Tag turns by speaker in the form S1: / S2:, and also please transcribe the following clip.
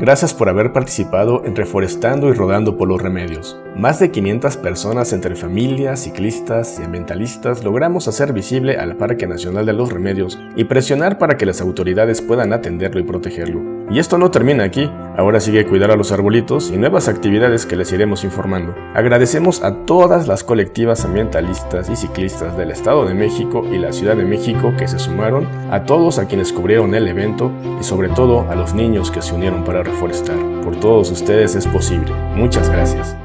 S1: Gracias por haber participado en Reforestando y Rodando por los Remedios. Más de 500 personas entre familias, ciclistas y ambientalistas logramos hacer visible al Parque Nacional de los Remedios y presionar para que las autoridades puedan atenderlo y protegerlo. Y esto no termina aquí, ahora sigue cuidar a los arbolitos y nuevas actividades que les iremos informando. Agradecemos a todas las colectivas ambientalistas y ciclistas del Estado de México y la Ciudad de México que se sumaron, a todos a quienes cubrieron el evento y sobre todo a los niños que se unieron para reforestar. Por todos ustedes es posible. Muchas gracias.